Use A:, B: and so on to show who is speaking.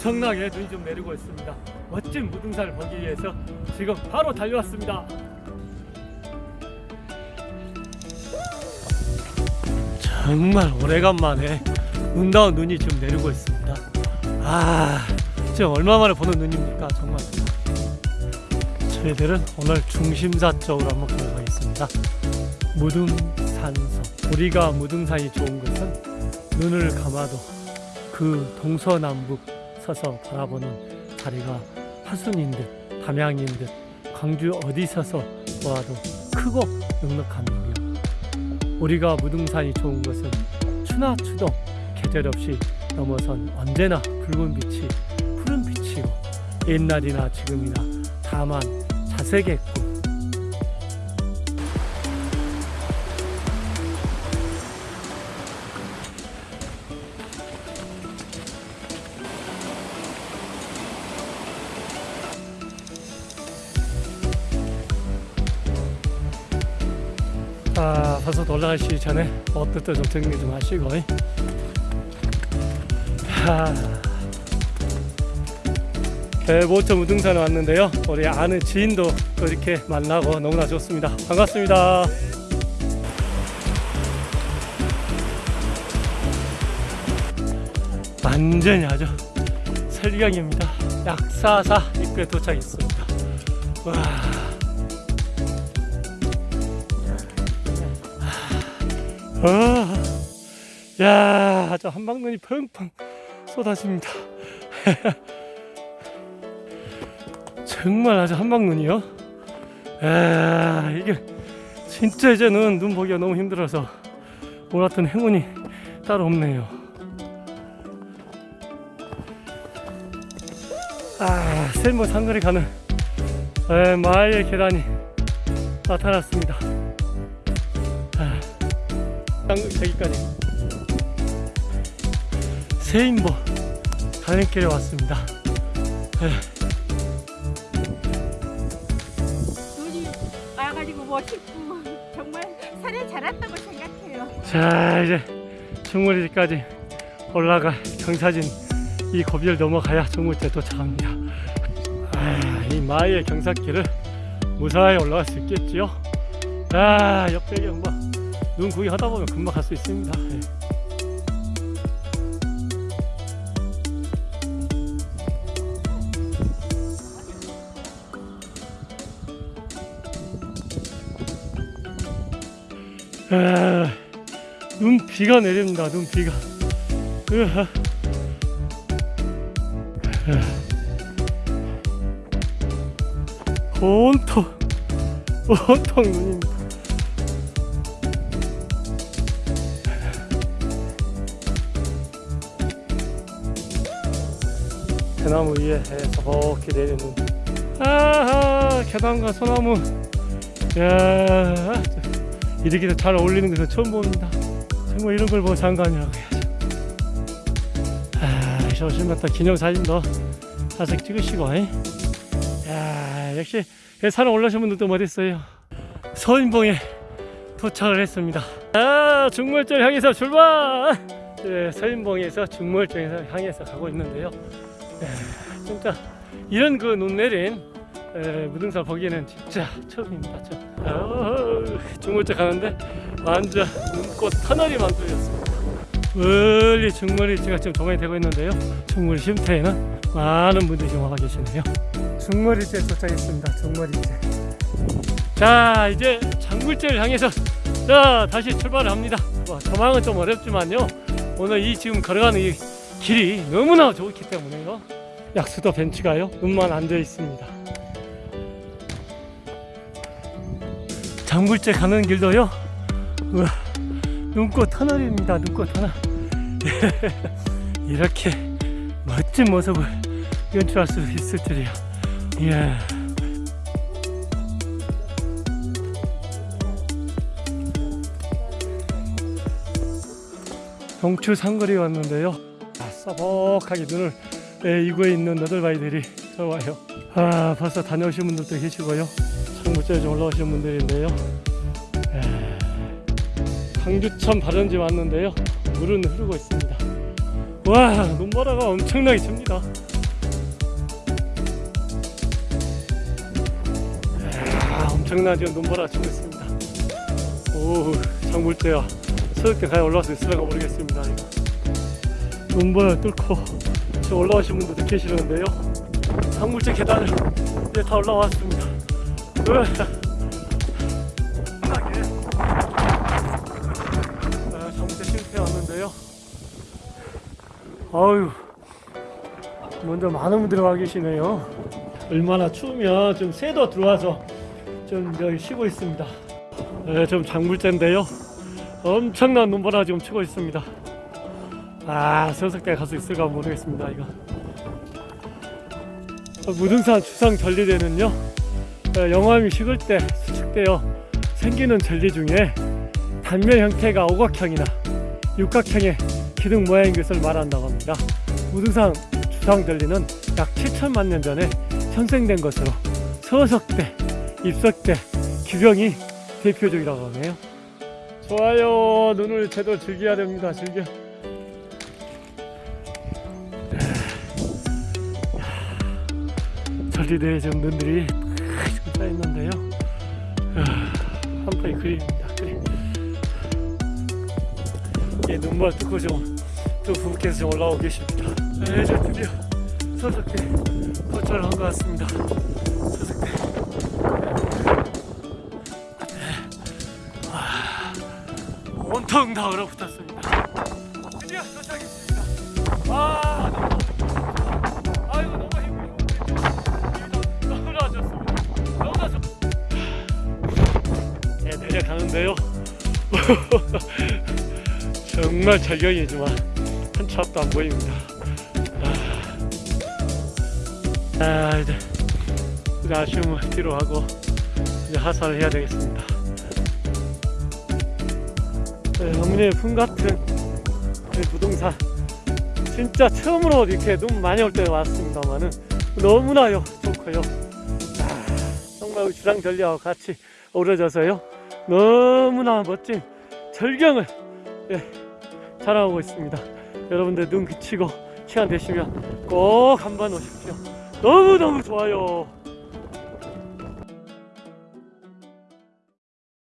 A: 엄청나게 눈이 좀 내리고 있습니다. 멋진 무등산을 보기 위해서 지금 바로 달려왔습니다. 정말 오래간만에 눈다운 눈이 지금 내리고 있습니다. 아, 지금 얼마 만에 보는 눈입니까? 정말. 저희들은 오늘 중심사 쪽으로 한번 걸어가겠습니다. 무등산서. 우리가 무등산이 좋은 것은 눈을 감아도 그 동서남북 서서 바라보는 자리가 화순인 듯, 담양인 듯, 광주 어디 서서 보아도 크고 넉넉한 일이요. 우리가 무등산이 좋은 것은 추나 추동 계절 없이 넘어선 언제나 붉은 빛이 푸른 빛이고 옛날이나 지금이나 다만 자색했고 아, 벌써 올라가시기 전에 옷들도 좀 정리 좀 하시고. 하. 대보초 무등산에 왔는데요. 우리 아는 지인도 또 이렇게 만나고 너무나 좋습니다. 반갑습니다. 완전히 아주 설경입니다. 약사사 입구에 도착했습니다. 와. 아, 야, 아주 한방눈이 펑펑 쏟아집니다. 정말 아주 한방눈이요. 아, 이게 진짜 이제는 눈 보기가 너무 힘들어서 몰았던 행운이 따로 없네요. 아, 셀모 상거리 가는 에, 마을 계단이 나타났습니다. 아. 여기까지 세인보 가는 길에 왔습니다. 네.
B: 눈이 와가지고 멋있고 정말 산에 자랐다고 생각해요.
A: 자 이제 중물리까지 올라가 경사진 이 고비를 넘어가야 중물제 도착합니다. 아, 이 마의 경사길을 무사히 올라갈 수 있겠지요. 아 옆배경 뭐. 눈 구경하다 보면 금방 갈 수 있습니다. 예. 아, 눈 비가 내립니다. 눈 비가. 으아. 아. 온통 온통 눈입니다. 대나무 위에 서먹히 내리는 아하 계단과 소나무. 야 이렇게 잘 어울리는 것은 처음 봅니다. 정말 이런 걸 보고 장관이라고 해야죠. 아 조심했다 기념사진도 사색 찍으시고 이? 야 역시 산에 올라오신 분들도 멋있어요. 서인봉에 도착을 했습니다. 아 중물절 향해서 출발! 네, 서인봉에서 중물절에서 향해서 가고 있는데요. 에, 진짜 이런 그 눈 내린 에, 무등산 보기에는 진짜 처음입니다. 저. 어, 중물째 가는데 완전 눈꽃 터널이 만들어졌습니다. 멀리 중물일지가 지금 조망이 되고 있는데요. 중물 쉼터에는 많은 분들이 지금 와 계시네요. 중물일지에 도착했습니다. 중물일지. 자 이제 장물제를 향해서 자 다시 출발을 합니다. 뭐, 조망은 좀 어렵지만요. 오늘 이 지금 걸어가는 이 길이 너무나 좋기 때문에요. 약수도 벤치가요. 눈만 앉아 있습니다. 장불제 가는 길도요. 우와, 눈꽃 터널입니다. 눈꽃 터널. 이렇게 멋진 모습을 연출할 수 있을 줄이야. 이야. 동추 상거리 왔는데요. 서벅하게 눈을 예, 이구에 있는 너덜바이들이 들어와요. 아 벌써 다녀오신 분들도 계시고요. 상부절에 좀 올라오신 분들인데요. 예, 강주천 바른지 왔는데요. 물은 흐르고 있습니다. 와 눈바라가 엄청나게 칩니다. 엄청난 지금 눈바라 치고 있습니다. 오 장물대야 서울대 가야 올라와서 있을까 모르겠습니다 이거. 눈보라 뚫고 지금 올라오신 분들도 계시는데요. 장물대 계단을 이제 다 올라왔습니다. 편하게. 아, 장물대 실패 왔는데요. 아유, 먼저 많은 분들이 와 계시네요. 얼마나 추우면 좀 새도 들어와서 좀 여기 쉬고 있습니다. 네, 좀 장물대인데요. 엄청난 눈보라 지금 치고 있습니다. 아, 서석대 갈수 있을까 모르겠습니다. 이거. 어, 무등산 주상 전리대는요. 어, 영암이 식을 때 수축되어 생기는 전리 중에 단면 형태가 오각형이나 육각형의 기둥 모양인 것을 말한다고 합니다. 무등산 주상 전리는 약 7천만 년 전에 형성된 것으로 서석대, 입석대, 기병이 대표적이라고 하네요. 좋아요. 눈을 제대로 즐겨야 됩니다. 즐겨. 전리대에 지금 눈들이 있는데요. 한파의 그림입니다. 그림. 예, 눈물 뚫고 좀또 부부께서 좀 올라오고 계십니다. 네, 이제 드디어 서석대 도착을 한 것 같습니다. 서석대. 온통 다 얼어붙었습니다. 드디어 도착했습니다. 아, 너무, 네, 내려가는데요. 정말 절경이지만 한치 앞도 안 보입니다. 아, 아, 이제 아쉬움을 뒤로 하고 이제 하산을 해야 되겠습니다. 네, 어머니의 품 같은 이 부동산 진짜 처음으로 이렇게 눈 많이 올 때 왔습니다만은 너무나요 좋고요. 아, 정말 주상 전리하고 같이 어우러져서요 너무나 멋진 절경을 예, 자랑하고 있습니다. 여러분들 눈 그치고 시간 되시면 꼭 한번 오십시오. 너무 너무 좋아요.